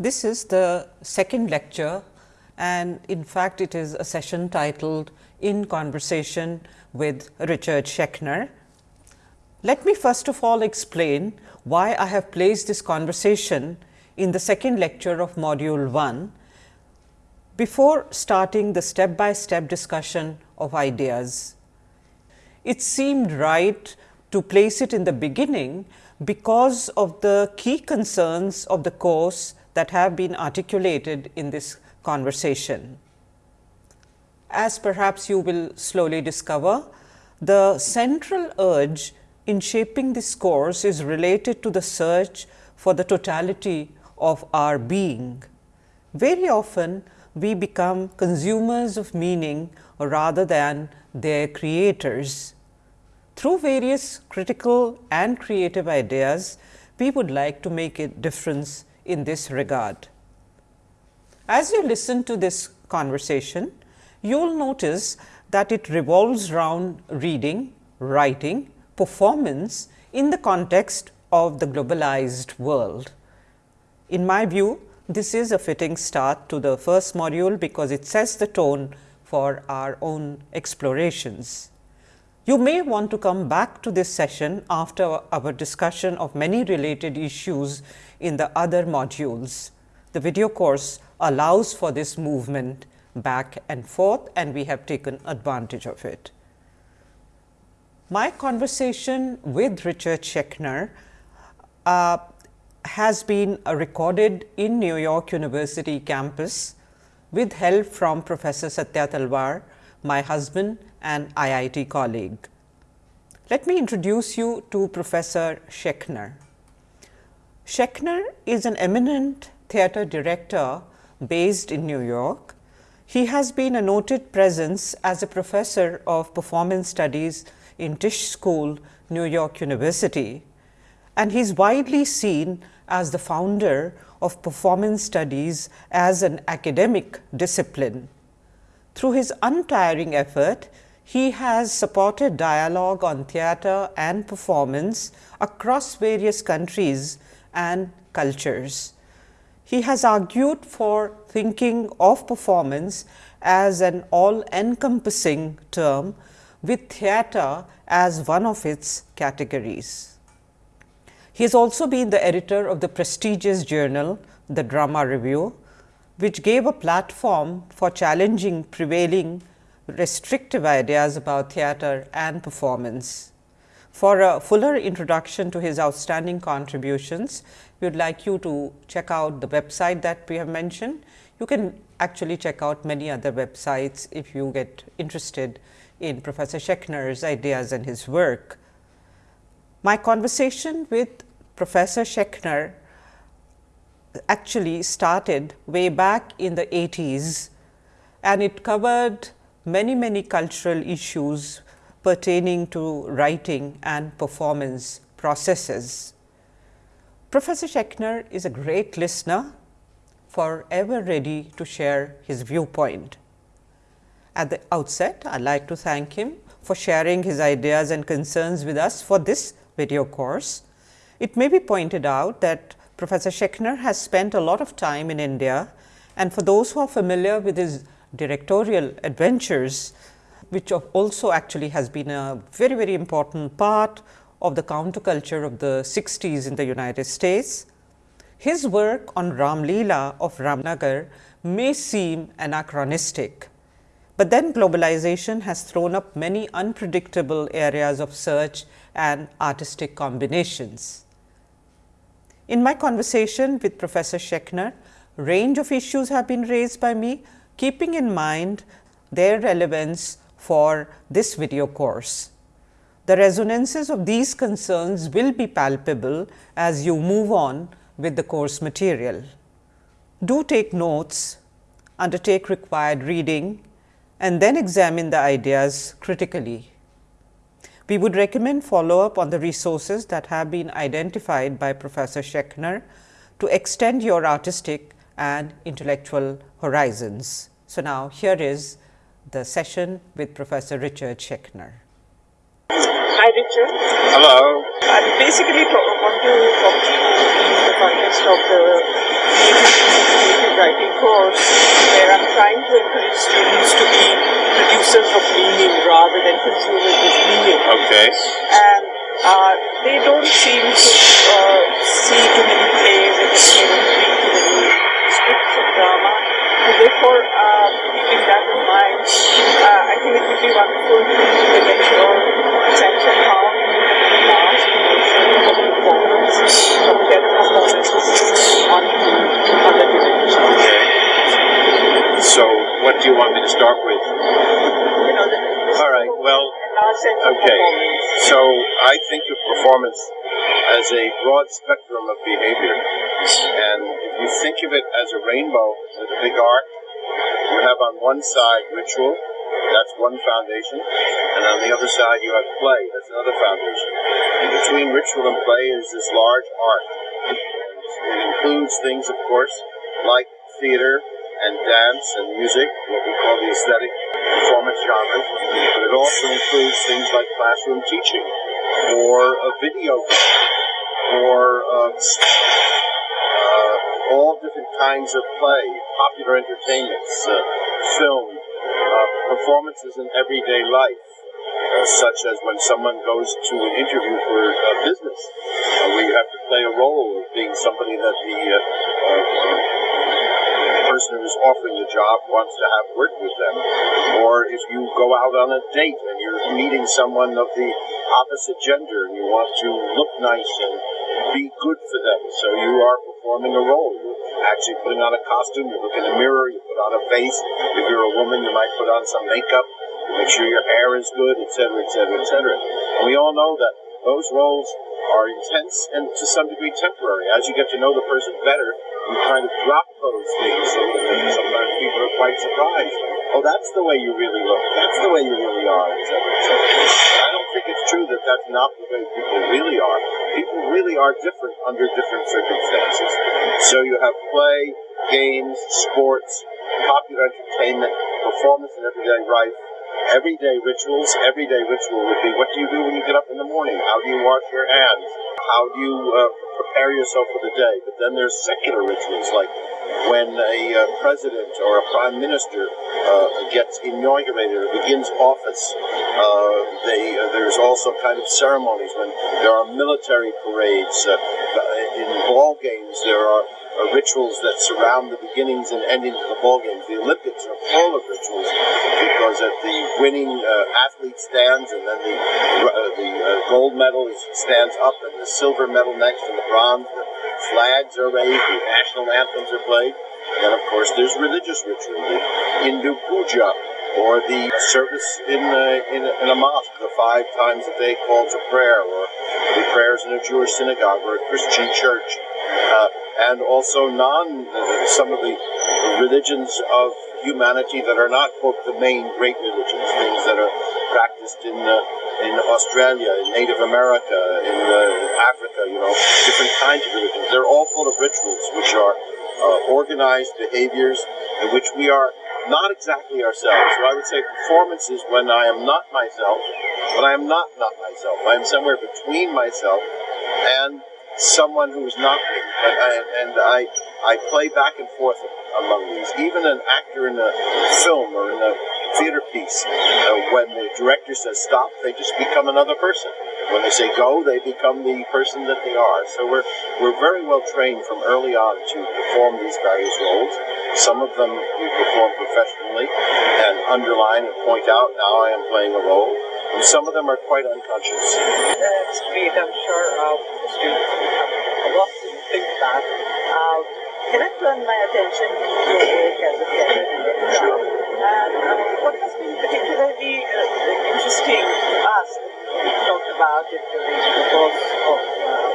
This is the second lecture and in fact, it is a session titled In Conversation with Richard Schechner. Let me first of all explain why I have placed this conversation in the second lecture of module 1 before starting the step by step discussion of ideas. It seemed right to place it in the beginning because of the key concerns of the course that have been articulated in this conversation. As perhaps you will slowly discover, the central urge in shaping this course is related to the search for the totality of our being. Very often, we become consumers of meaning rather than their creators. Through various critical and creative ideas, we would like to make a difference in this regard. As you listen to this conversation, you will notice that it revolves around reading, writing, performance in the context of the globalized world. In my view, this is a fitting start to the first module, because it sets the tone for our own explorations. You may want to come back to this session after our discussion of many related issues in the other modules. The video course allows for this movement back and forth and we have taken advantage of it. My conversation with Richard Schechner uh, has been recorded in New York University campus with help from Professor Satya Talwar, my husband and IIT colleague. Let me introduce you to Professor Schechner. Schechner is an eminent theatre director based in New York. He has been a noted presence as a professor of performance studies in Tisch School, New York University, and he is widely seen as the founder of performance studies as an academic discipline. Through his untiring effort, he has supported dialogue on theatre and performance across various countries and cultures. He has argued for thinking of performance as an all encompassing term with theatre as one of its categories. He has also been the editor of the prestigious journal, the Drama Review, which gave a platform for challenging prevailing restrictive ideas about theatre and performance. For a fuller introduction to his outstanding contributions, we would like you to check out the website that we have mentioned. You can actually check out many other websites if you get interested in Professor Schechner's ideas and his work. My conversation with Professor Schechner actually started way back in the 80s and it covered many many cultural issues pertaining to writing and performance processes. Professor Schechner is a great listener, forever ready to share his viewpoint. At the outset, I would like to thank him for sharing his ideas and concerns with us for this video course. It may be pointed out that Professor Schechner has spent a lot of time in India and for those who are familiar with his directorial adventures, which also actually has been a very, very important part of the counterculture of the 60s in the United States. His work on Ram Leela of Ramnagar may seem anachronistic, but then globalization has thrown up many unpredictable areas of search and artistic combinations. In my conversation with Professor Schechner, range of issues have been raised by me, keeping in mind their relevance for this video course. The resonances of these concerns will be palpable as you move on with the course material. Do take notes, undertake required reading and then examine the ideas critically. We would recommend follow up on the resources that have been identified by Professor Schechner to extend your artistic and intellectual horizons. So, now here is the session with Professor Richard Schechner. Hi, Richard. Hello. I basically talk, want to talk to you in the context of the creative writing course, where I'm trying to encourage students to be producers of meaning rather than consumers of meaning. Okay. And uh, they don't seem to uh, see too many plays and they don't read too many scripts of drama. So therefore, uh, keeping that in mind, uh, I think it would be wonderful to get your sense of how you have last emotion of performance, performances on, on the television. Okay. So, what do you want me to start with? All right, well, okay. So, I think of performance as a broad spectrum of behavior. And if you think of it as a rainbow with a big arc, you have on one side ritual, that's one foundation, and on the other side you have play, that's another foundation. And between ritual and play is this large art. It includes things, of course, like theater and dance and music, what we call the aesthetic performance genres, but it also includes things like classroom teaching or a video or uh, uh, all different kinds of play, popular entertainments, uh, film, uh, performances in everyday life. Uh, such as when someone goes to an interview for a business, uh, where you have to play a role of being somebody that the uh, uh, person who is offering the job wants to have work with them. Or if you go out on a date and you're meeting someone of the opposite gender and you want to look nice and be good for them. So you are performing a role. You're actually putting on a costume, you look in a mirror, you put on a face. If you're a woman, you might put on some makeup, make sure your hair is good, etc., etc., etc. And we all know that those roles are intense and to some degree temporary. As you get to know the person better, you kind of drop those things. And sometimes people are quite surprised. Oh, that's the way you really look. That's the way you really are. I don't think it's true that that's not the way people really are. People really are different under different circumstances. So you have play, games, sports, popular entertainment, performance in everyday life, everyday rituals. Everyday ritual would be what do you do when you get up in the morning? How do you wash your hands? How do you uh, prepare yourself for the day? But then there's secular rituals like when a uh, president or a prime minister uh, gets inaugurated or begins office. Uh, they, uh, there's also kind of ceremonies when there are military parades. Uh, in ball games, there are uh, rituals that surround the beginnings and endings of the ball games. The Olympics are full of rituals because at the winning uh, athlete stands, and then the uh, the uh, gold medal stands up, and the silver medal next, and the bronze. The flags are raised, the national anthems are played. And of course, there's religious ritual, the Hindu puja, or the service in a, in a, in a mosque, the five times a day call to prayer, or the prayers in a Jewish synagogue or a Christian church, uh, and also non uh, some of the religions of humanity that are not quote the main great religions, things that are practiced in uh, in Australia, in Native America, in uh, Africa, you know, different kinds of religions. They're all full of rituals, which are uh, organized behaviors in which we are not exactly ourselves. So I would say performance is when I am not myself, when I am not not myself. I am somewhere between myself and someone who is not me. And I, and I, I play back and forth among these. Even an actor in a film or in a theater piece, uh, when the director says stop, they just become another person. When they say go, they become the person that they are. So we're we're very well trained from early on to perform these various roles. Some of them we perform professionally and underline and point out, now I am playing a role. And some of them are quite unconscious. That's great. I'm sure uh, students will have a lot to think about. Uh, can I turn my attention to your work as a? Sure. And uh, what has been particularly uh, interesting to us, we talked about it during the course of uh,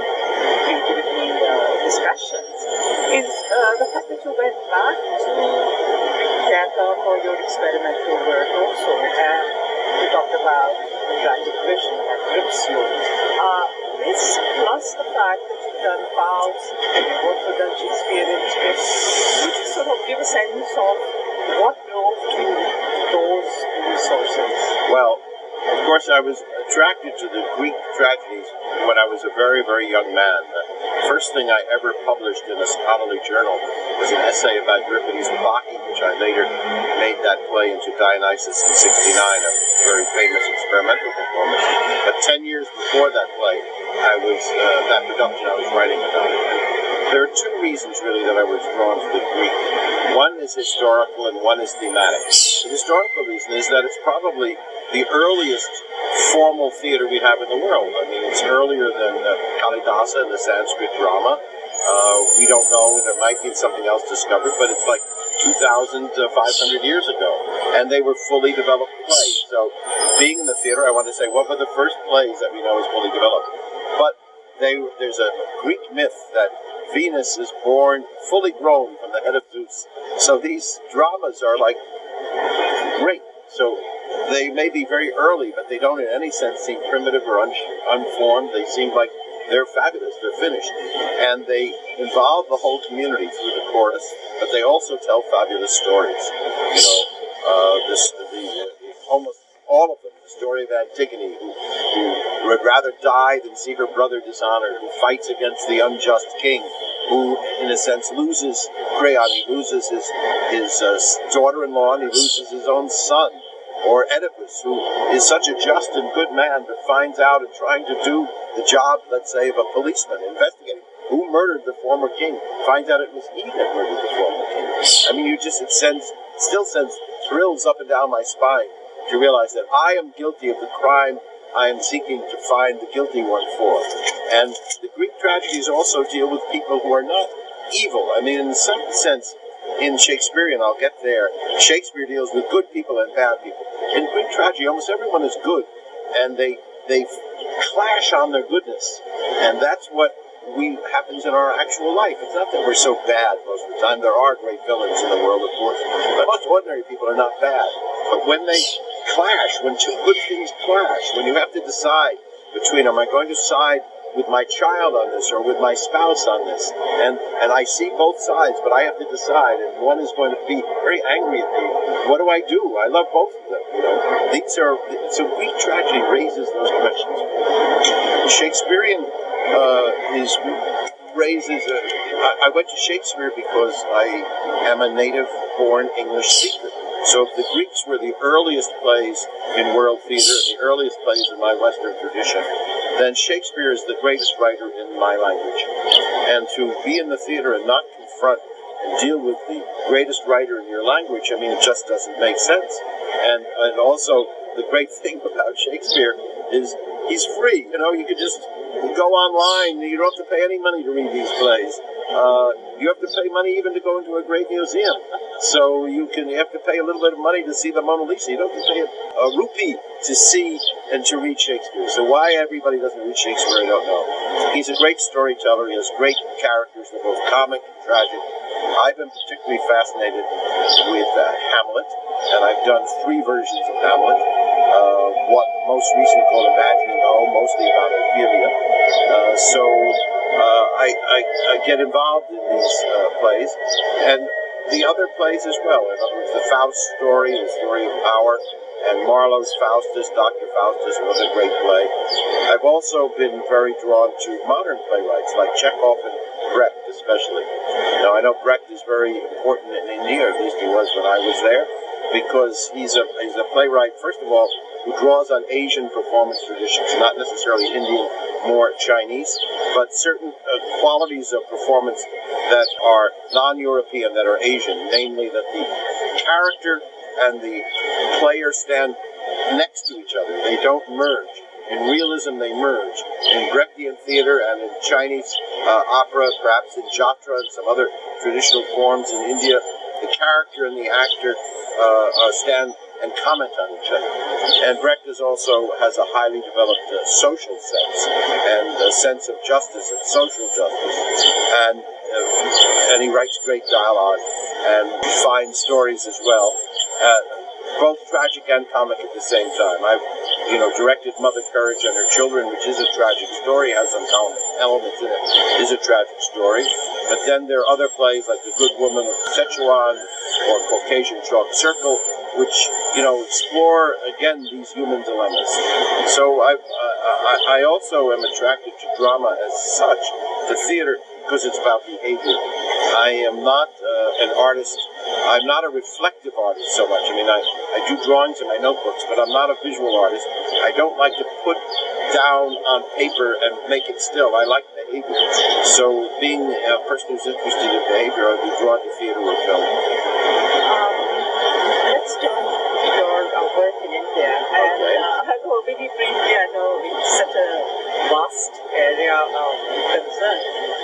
creativity uh, discussions, is uh, the fact that you went back to theatre for your experimental work also. I was attracted to the Greek tragedies when I was a very, very young man. The first thing I ever published in a scholarly journal was an essay about Euripides' Bacchae, which I later made that play into Dionysus in 69, a very famous experimental performance. But 10 years before that play, I was, uh, that production, I was writing about it. There are two reasons, really, that I was drawn to the Greek. One is historical and one is thematic. The historical reason is that it's probably the earliest formal theater we have in the world. I mean, it's earlier than uh, Kalidasa and the Sanskrit drama. Uh, we don't know, there might be something else discovered, but it's like 2,500 years ago. And they were fully developed plays. So, being in the theater, I want to say, what were the first plays that we know is fully developed? But they, there's a Greek myth that Venus is born fully grown from the head of Zeus. So these dramas are like great. So they may be very early, but they don't in any sense seem primitive or un- unformed. They seem like they're fabulous, they're finished. And they involve the whole community through the chorus, but they also tell fabulous stories. You know, uh, this, the, the, almost all of them. The story of Antigone, who, who would rather die than see her brother dishonored, who fights against the unjust king, who, in a sense, loses Creon. He loses his, his uh, daughter-in-law and he loses his own son or Oedipus, who is such a just and good man, but finds out in trying to do the job, let's say, of a policeman investigating who murdered the former king, finds out it was he that murdered the former king. I mean, you just, it sends, still sends thrills up and down my spine to realize that I am guilty of the crime I am seeking to find the guilty one for. And the Greek tragedies also deal with people who are not evil. I mean, in some sense, in Shakespearean, I'll get there, Shakespeare deals with good people and bad people. In Greek tragedy, almost everyone is good, and they they clash on their goodness, and that's what we happens in our actual life. It's not that we're so bad most of the time. There are great villains in the world, of course, but most ordinary people are not bad. But when they clash, when two good things clash, when you have to decide between, am I going to side with my child on this or with my spouse on this. And and I see both sides, but I have to decide. And one is going to be very angry at me. What do I do? I love both of them. You know, these are so Greek tragedy raises those questions. Shakespearean uh, is raises. A, I, I went to Shakespeare because I am a native-born English speaker. So the Greeks were the earliest plays in world theater, the earliest plays in my Western tradition, then Shakespeare is the greatest writer in my language. And to be in the theater and not confront and deal with the greatest writer in your language, I mean, it just doesn't make sense. And, and also, the great thing about Shakespeare is he's free. You know, you could just go online. You don't have to pay any money to read these plays. Uh, you have to pay money even to go into a great museum. So you can you have to pay a little bit of money to see the Mona Lisa. You don't have to pay a, a rupee to see and to read Shakespeare. So why everybody doesn't read Shakespeare, I don't know. He's a great storyteller. He has great characters. They're both comic and tragic. I've been particularly fascinated with uh, Hamlet, and I've done three versions of Hamlet. Uh, one most recent called Imagining O, mostly about Ophelia. Uh, so uh, I, I, I, get involved in these uh, plays, and the other plays as well. In other words, the Faust story, the story of power, and Marlowe's Faustus, Dr. Faustus was a great play. I've also been very drawn to modern playwrights like Chekhov and Brecht, especially. Now, I know Brecht is very important in India, at least he was when I was there, because he's a, he's a playwright, first of all, who draws on Asian performance traditions, not necessarily Indian, more Chinese, but certain uh, qualities of performance that are non-European, that are Asian, namely that the character and the player stand next to each other. They don't merge. In realism, they merge. In Brechtian theater and in Chinese uh, opera, perhaps in Jatra and some other traditional forms in India, the character and the actor uh, uh, stand and comment on each other. And Brecht is also has a highly developed uh, social sense and a sense of justice and social justice. And uh, and he writes great dialogue and fine stories as well uh, both tragic and comic at the same time. I've, you know, directed Mother Courage and Her Children, which is a tragic story, has some elements in it, is a tragic story. But then there are other plays like The Good Woman of Szechuan or Caucasian Chalk Circle, which you know explore again these human dilemmas. So I, I, I also am attracted to drama as such, to theater because it's about behavior. I am not uh, an artist. I'm not a reflective artist so much. I mean, I, I do drawings in my notebooks, but I'm not a visual artist. I don't like to put down on paper and make it still. I like behavior. So being a person who's interested in behavior, I'd be drawn to theater or film. Um, let's to your uh, work in India. And Okay. uh, although very briefly, I know it's such a vast area of concern.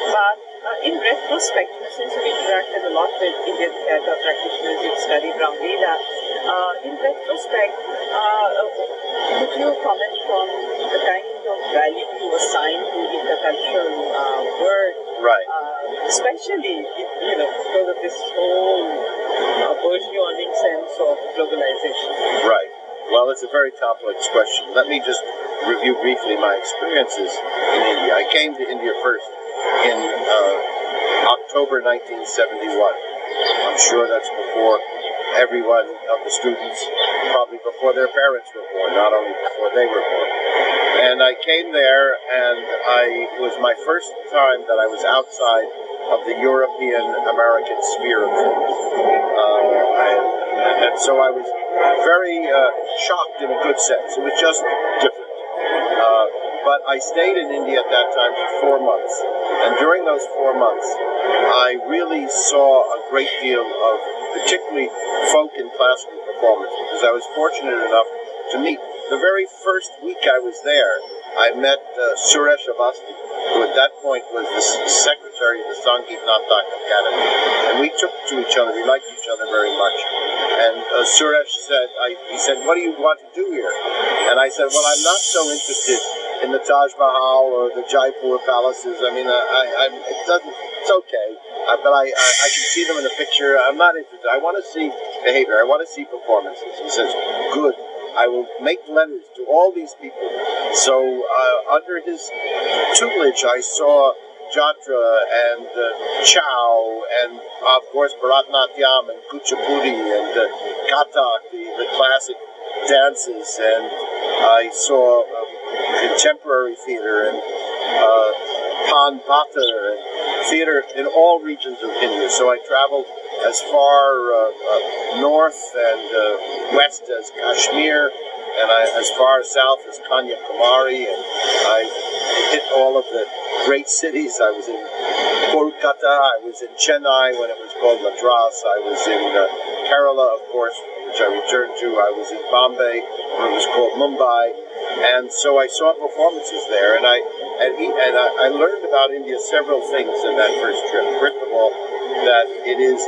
But uh, in retrospect, since you've interacted a lot with Indian theatre practitioners, you've studied uh, in retrospect, uh, could you comment on the kind of value you assign to intercultural uh, work Right. uh, especially if, you know because of this whole uh, burgeoning sense of globalization. Right. Well, it's a very complex question. Let me just review briefly my experiences in India. I came to India first in uh, October 1971. I'm sure that's before everyone of the students, probably before their parents were born, not only before they were born. And I came there, and I it was my first time that I was outside of the European American sphere of things. Uh, and, and so I was very uh, shocked in a good sense. It was just different. Uh, but I stayed in India at that time for four months. And during those four months, I really saw a great deal of particularly folk and classical performance because I was fortunate enough to meet the very first week I was there. I met uh, Suresh Awasthi, who at that point was the secretary of the Sangeet Natak Akademi. And we took to each other, we liked each other very much. And uh, Suresh said, I, he said, what do you want to do here? And I said, well, I'm not so interested in the Taj Mahal or the Jaipur palaces. I mean, I, I, it doesn't, it's okay. Uh, but I, I, I can see them in a picture. I'm not interested. I want to see behavior. I want to see performances. He says, good. I will make letters to all these people. So uh, under his tutelage, I saw Jatra and uh, Chhau and of course Bharatnatyam and Kuchipudi and uh, Kathak, the, the classic dances, and I saw um, contemporary theater and uh, Pan Bhatter and theater in all regions of India. So I traveled as far uh, uh, north and uh, west as Kashmir, and I, as far south as Kanyakumari, and I hit all of the great cities. I was in Kolkata, I was in Chennai when it was called Madras, I was in uh, Kerala, of course, which I returned to. I was in Bombay when it was called Mumbai, and so I saw performances there, and I and, he, and I, I learned about India several things in that first trip. First of all, that it is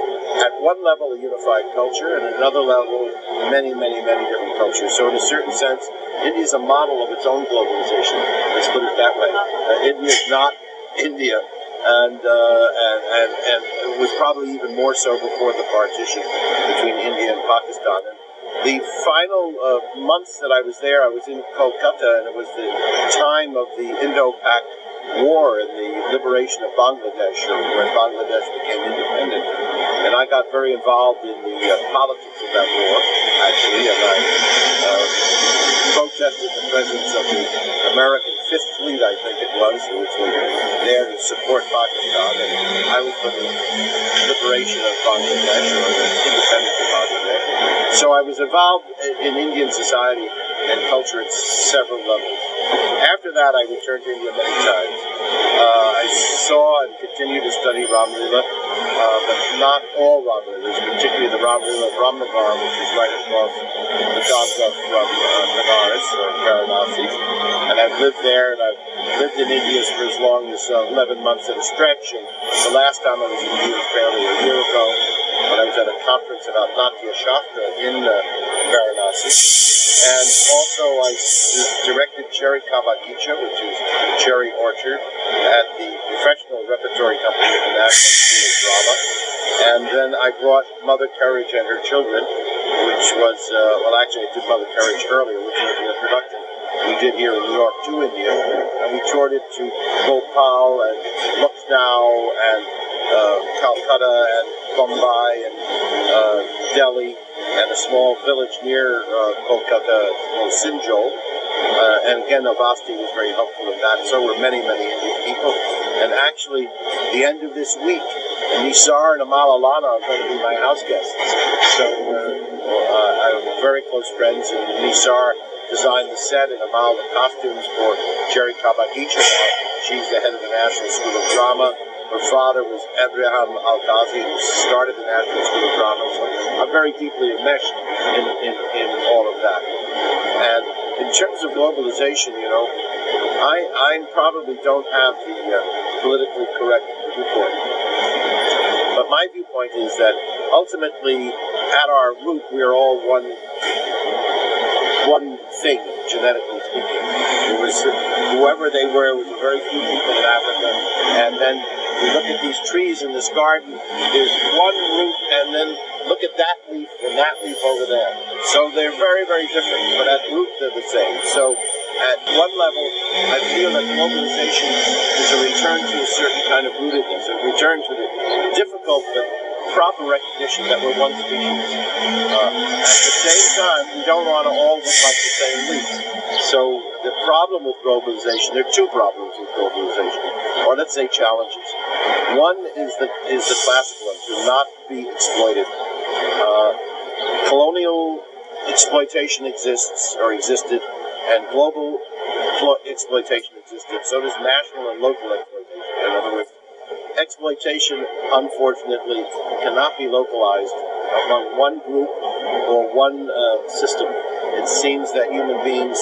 at one level a unified culture, and at another level many, many, many different cultures. So in a certain sense, India is a model of its own globalization. Let's put it that way. Uh, India is not India. And, uh, and and and it was probably even more so before the partition between India and Pakistan. And the final uh, months that I was there, I was in Kolkata, and it was the time of the Indo-Pak War and the liberation of Bangladesh, when Bangladesh became independent. And I got very involved in the uh, politics of that war, actually, and I uh, protested the presence of the American Fifth Fleet, I think it was, which was there to support Pakistan. And I was for the liberation of Bangladesh, or the independence of Bangladesh. So I was involved in Indian society and culture at several levels. After that, I returned to India many times. Uh, I saw and continue to study Ramlila, uh, but not all Ramlilas, particularly the Ramlila of Ramnagar, which is right across the Ganga from uh, Benares or Varanasi. And I've lived there, and I've lived in India for as long as uh, 11 months at a stretch. And the last time I was in India was barely a year ago when I was at a conference about Natya Shastra in uh, Varanasi. And also, I directed Cherry Kabagicha, which is cherry orchard, at the professional repertory company of the National School of Drama. And then I brought Mother Courage and her children, which was, uh, well, actually, I did Mother Courage earlier, which was an introduction we did here in New York to India. And we toured it to Bhopal and Lucknow and uh, Calcutta and Bombay and uh, Delhi and a small village near uh, Kolkata called Sinjol. Uh, and again, Awasthi was very helpful in that. So were many, many Indian people. And actually, the end of this week, Nissar and Amal Allana are going to be my house guests. So uh, uh, I'm very close friends, and Nissar designed the set and Amal the costumes for Cherry Kabagicha. She's the head of the National School of Drama. Her father was Ebrahim Alkazi, who started the National School of Drama. So I'm very deeply enmeshed in, in, in all of that. And in terms of globalization, you know, I, I probably don't have the uh, politically correct viewpoint. But my viewpoint is that ultimately, at our root, we are all one one thing, genetically speaking. It was whoever they were, it was very few people in Africa. And then look at these trees in this garden, there's one root, and then look at that leaf and that leaf over there. So they're very, very different, but at root they're the same. So at one level, I feel that globalization is a return to a certain kind of rootedness, a return to the difficult but proper recognition that we're one species. Uh, at the same time, we don't want to all look like the same leaf. So the problem with globalization, there are two problems with globalization, or let's say challenges. One is the is the classic one, to not be exploited. Uh, colonial exploitation exists or existed, and global exploitation existed. So does national and local exploitation. In other words, exploitation, unfortunately, cannot be localized among one group or one uh, system. It seems that human beings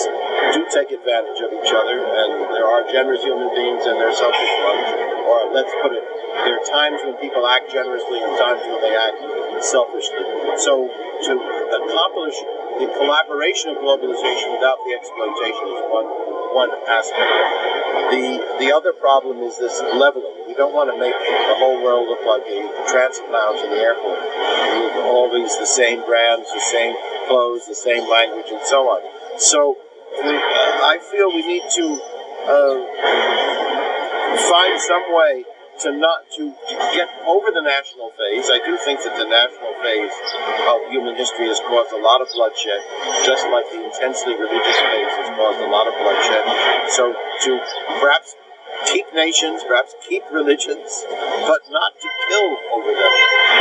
do take advantage of each other, and there are generous human beings and there are selfish ones. Or let's put it, there are times when people act generously and times when they act selfishly. So to accomplish the collaboration of globalization without the exploitation is one one aspect. The the other problem is this leveling. Don't want to make the whole world look like a transit lounge in the airport. With all these the same brands, the same clothes, the same language, and so on. So uh, I feel we need to uh, find some way to not to get over the national phase. I do think that the national phase of human history has caused a lot of bloodshed, just like the intensely religious phase has caused a lot of bloodshed. So to perhaps keep nations, perhaps keep religions, but not to kill over them.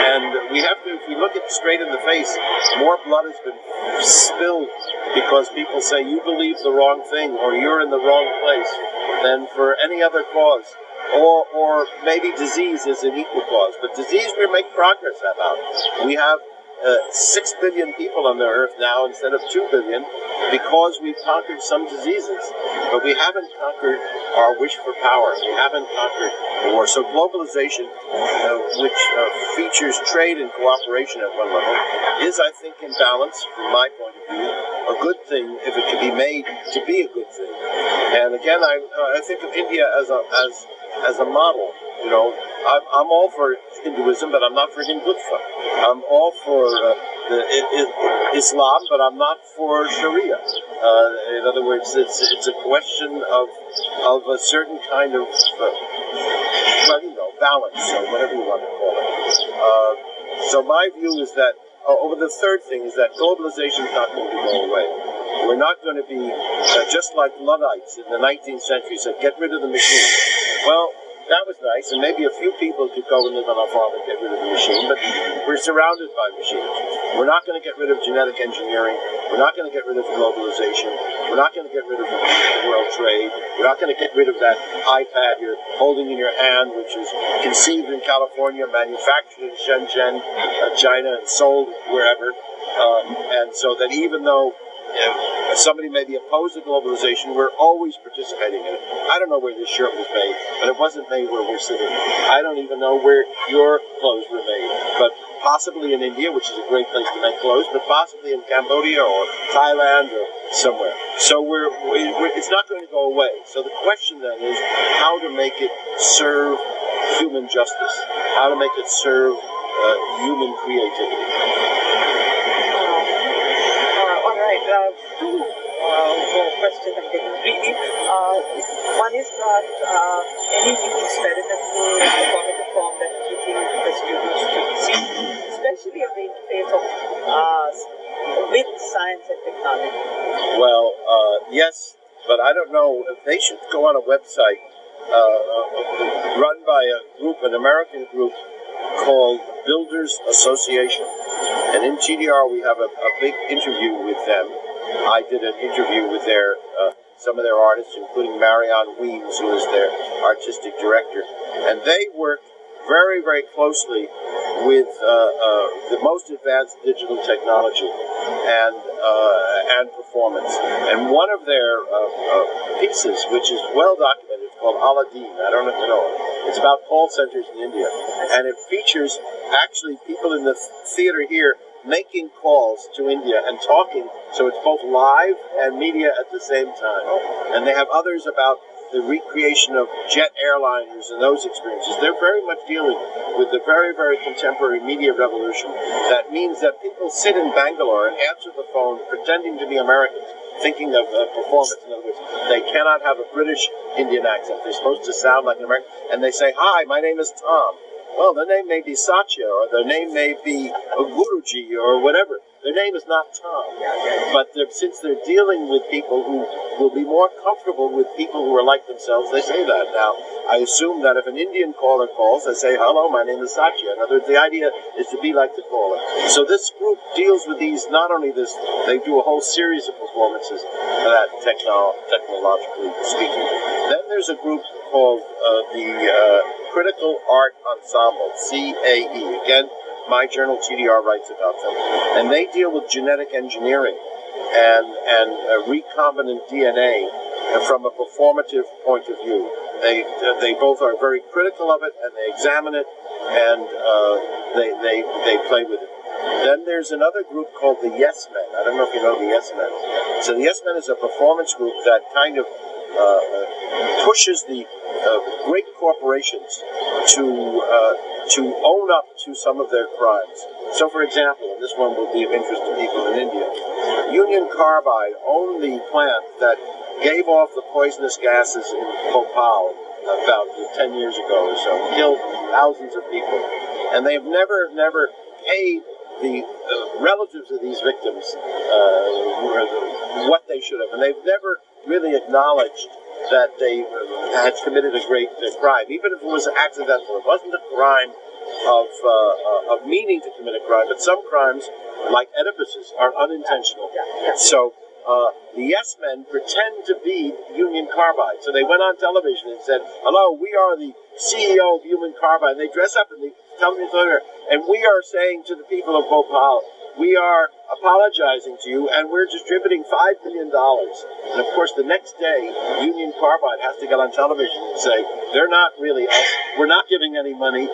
And we have to, if we look it straight in the face, more blood has been spilled because people say you believe the wrong thing or you're in the wrong place than for any other cause or or maybe disease is an equal cause. But disease we make progress about. We have uh, six billion people on the earth now instead of two billion because we've conquered some diseases, but we haven't conquered our wish for power. We haven't conquered war. So globalization, uh, which uh, features trade and cooperation at one level, is, I think, in balance from my point of view, a good thing if it can be made to be a good thing. And again, I, uh, I think of India as a as as a model. You know, I'm, I'm all for Hinduism, but I'm not for Hindutva. I'm all for uh, the, it, it, Islam, but I'm not for Sharia. Uh, in other words, it's it's a question of of a certain kind of uh, well, you know, balance or whatever you want to call it. Uh, so my view is that. Oh, over the third thing is that globalization is not going to go away. We're not going to be uh, just like Luddites in the 19th century said, get rid of the machine. Well, that was nice, and maybe a few people could go and live on a farm and get rid of the machine, but we're surrounded by machines. We're not going to get rid of genetic engineering. We're not going to get rid of globalization. We're not going to get rid of world trade. We're not going to get rid of that iPad you're holding in your hand, which is conceived in California, manufactured in Shenzhen, uh, China, and sold wherever. Uh, and so that even though if somebody may be opposed to globalization, we're always participating in it. I don't know where this shirt was made, but it wasn't made where we're sitting. I don't even know where your clothes were made, but possibly in India, which is a great place to make clothes, but possibly in Cambodia or Thailand or somewhere. So we're, we're it's not going to go away. So the question then is how to make it serve human justice, how to make it serve uh, human creativity two uh, questions I'm getting really. Uh, one is that uh, any new experimental formative form that you think the students should see, especially on the interface of uh, with science and technology? Well, yes, but I don't know. If they should go on a website uh, uh, run by a group, an American group called Builders Association. And in TDR, we have a, a big interview with them. I did an interview with their uh, some of their artists, including Marianne Weems, who is their artistic director, and they work very, very closely with uh, uh, the most advanced digital technology and uh, and performance. And one of their uh, uh, pieces, which is well documented, called Alladeen. I don't know if you know it. It's about call centers in India, and it features actually people in the theater here making calls to India and talking, so it's both live and media at the same time. And they have others about the recreation of jet airliners and those experiences. They're very much dealing with the very, very contemporary media revolution. That means that people sit in Bangalore and answer the phone pretending to be Americans, thinking of uh, performance. In other words, they cannot have a British Indian accent. They're supposed to sound like an American. And they say, Hi, my name is Tom. Well, their name may be Satya, or their name may be Guruji, or whatever. Their name is not Tom. But they're, since they're dealing with people who will be more comfortable with people who are like themselves, they say that. Now, I assume that if an Indian caller calls, they say, hello, my name is Satya. In other words, the idea is to be like the caller. So this group deals with these, not only this, they do a whole series of performances that techno- technologically speaking. Then there's a group called uh, the uh, Critical Art Ensemble, CAE. Again, my journal TDR writes about them, and they deal with genetic engineering and and uh, recombinant DNA from a performative point of view. They uh, they both are very critical of it, and they examine it, and uh, they they they play with it. Then there's another group called the Yes Men. I don't know if you know the Yes Men. So the Yes Men is a performance group that kind of pushes the uh, great corporations to uh, to own up to some of their crimes. So, for example, and this one will be of interest to people in India, Union Carbide owned the plant that gave off the poisonous gases in Bhopal about 10 years ago or so, killed thousands of people. And they've never, never paid the uh, relatives of these victims uh, what they should have. And they've never really acknowledged that they had committed a great uh, crime, even if it was accidental. It wasn't a crime of uh, of meaning to commit a crime, but some crimes, like Oedipus's, are unintentional. So. Uh, the yes men pretend to be Union Carbide. So they went on television and said, Hello, we are the CEO of Union Carbide. And they dress up and in the television and we are saying to the people of Bhopal, we are apologizing to you and we're distributing $5 million. And of course, the next day, Union Carbide has to get on television and say, they're not really us. We're not giving any money.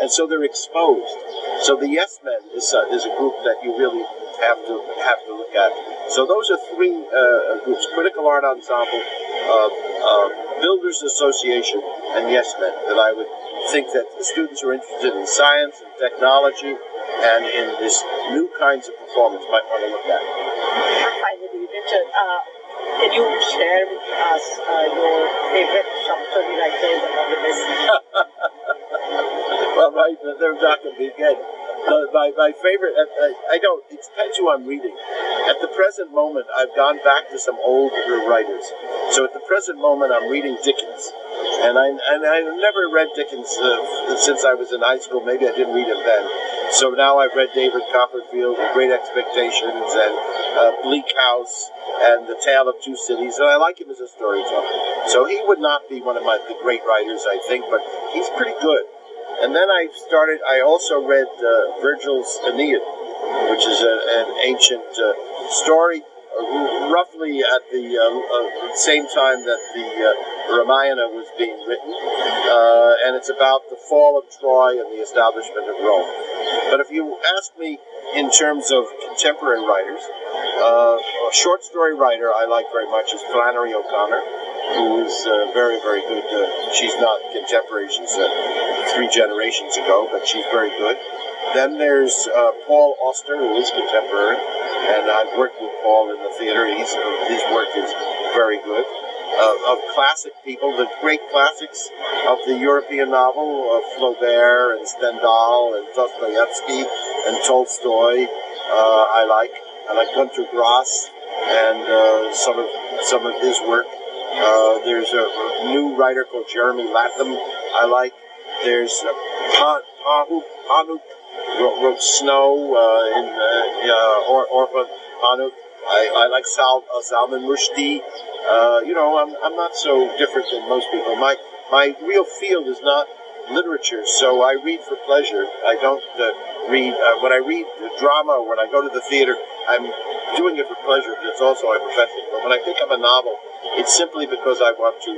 and so they're exposed. So the Yes Men is a, is a group that you really have to have to look at. So those are three uh, groups: Critical Art Ensemble, uh, uh, Builders Association, and Yes Men. That I would think that the students who are interested in science and technology and in this new kinds of performance might want to look at. Finally, Richard, uh, can you share with us uh, your favorite story writers the novelists? well, right, they're not going to be. Uh, my, my favorite, uh, I, I don't, it depends who I'm reading. At the present moment, I've gone back to some older writers. So at the present moment, I'm reading Dickens. And I, and I never read Dickens uh, since I was in high school. Maybe I didn't read him then. So now I've read David Copperfield, The Great Expectations, and uh, Bleak House, and The Tale of Two Cities, and I like him as a storyteller. So he would not be one of my the great writers, I think, but he's pretty good. And then I started, I also read uh, Virgil's Aeneid, which is a, an ancient uh, story, roughly at the uh, uh, same time that the Ramayana was being written. and it's about the fall of Troy and the establishment of Rome. But if you ask me in terms of contemporary writers, uh, a short story writer I like very much is Flannery O'Connor, who is uh, very, very good. Uh, she's not contemporary, she's uh, three generations ago, but she's very good. Then there's uh, Paul Auster, who is contemporary, and I've worked with Paul in the theater. He's, his work is very good uh, of classic people, the great classics of the European novel of Flaubert and Stendhal and Dostoevsky and Tolstoy. Uh, I like. I like Gunter Grass and uh, some of some of his work. Uh, there's a, new writer called Jeremy Latham I like. There's uh, Wrote Snow uh, in uh, or, Orhan Pamuk. I, I like Sal, uh, Salman Rushdie. Uh, you know, I'm, I'm not so different than most people. My my real field is not literature, so I read for pleasure. I don't uh, read uh, when I read drama or when I go to the theater. I'm doing it for pleasure, but it's also my profession. But when I pick up a novel, it's simply because I want to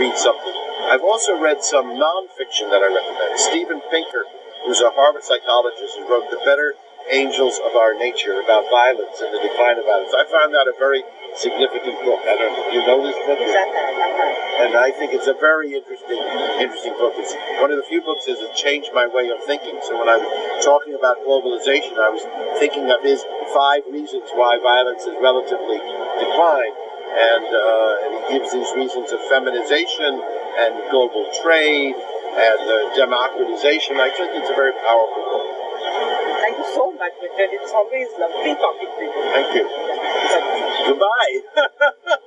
read something. I've also read some nonfiction that I recommend. Steven Pinker, who's a Harvard psychologist, who wrote The Better Angels of Our Nature about violence and the decline of violence. I found that a very significant book. I don't know. You know this book? And I think it's a very interesting, interesting book. It's one of the few books that has changed my way of thinking. So when I'm talking about globalization, I was thinking of his five reasons why violence has relatively declined. And, uh, and he gives these reasons of feminization and global trade and uh, democratization. I think it's a very powerful book. Thank you so much, Richard. It's always lovely talking to you. Thank you. Goodbye.